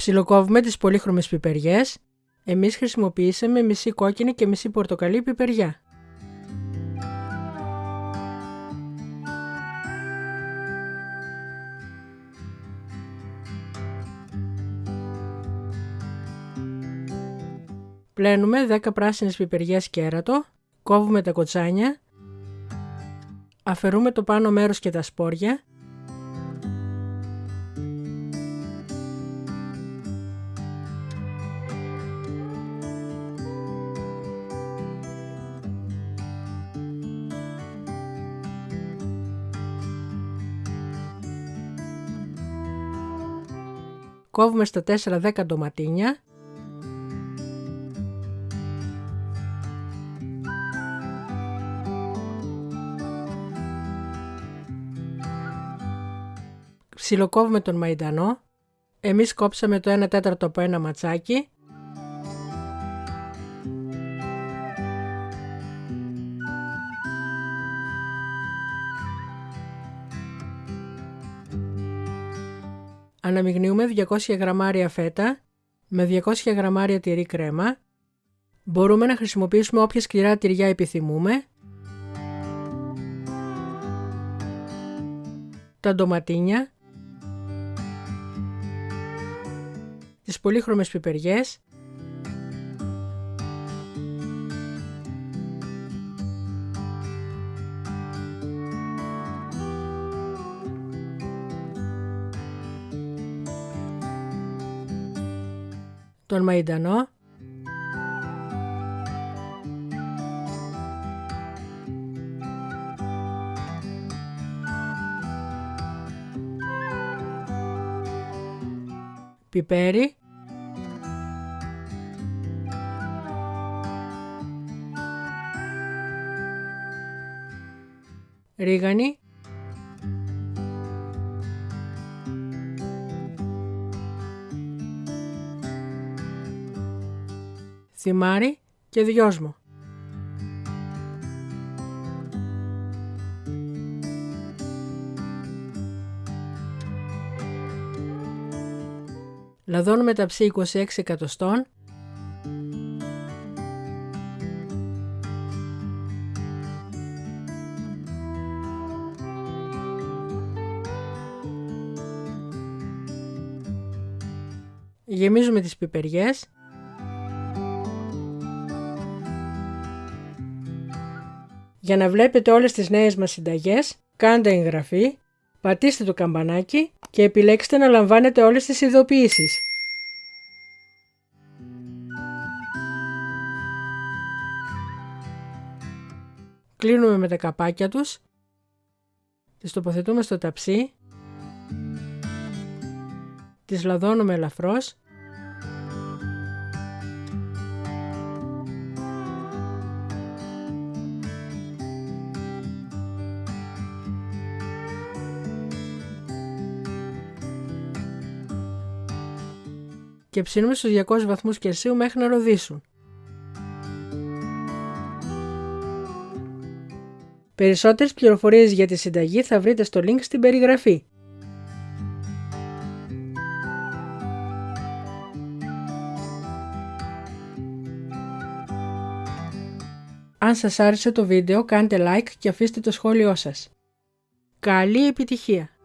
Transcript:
Ψιλοκόβουμε τις πολύχρωμες πιπεριές. Εμείς χρησιμοποιήσαμε μισή κόκκινη και μισή πορτοκαλί πιπεριά. Πλένουμε 10 πράσινες πιπεριές κέρατο, κόβουμε τα κοτσάνια, αφαιρούμε το πάνω μέρος και τα σπόρια κόβουμε στα 4-10 ντοματίνια Ψιλοκόβουμε τον μαϊντανό. Εμείς κόψαμε το 1 τέταρτο από ένα ματσάκι. Αναμειγνύουμε 200 γραμμάρια φέτα με 200 γραμμάρια τυρί κρέμα. Μπορούμε να χρησιμοποιήσουμε όποια σκληρά τυριά επιθυμούμε. Τα ντοματίνια τις πολύχρωμες πιπεριές, τον μαϊντανό, πιπέρι, ρίγανη, θυμάρι και δυόσμο. Λαδώνουμε ταψί 26 εκατοστών Γεμίζουμε τις πιπεριές. Για να βλέπετε όλες τις νέες μας συνταγές, κάντε εγγραφή, πατήστε το καμπανάκι και επιλέξτε να λαμβάνετε όλες τις ειδοποιήσεις. Κλείνουμε με τα καπάκια τους, τις τοποθετούμε στο ταψί, τις λαδώνουμε ελαφρώς και ψήνουμε στους 200 βαθμούς Κελσίου μέχρι να ροδίσουν. Περισσότερες πληροφορίες για τη συνταγή θα βρείτε στο link στην περιγραφή. Αν σας άρεσε το βίντεο κάντε like και αφήστε το σχόλιο σας. Καλή επιτυχία!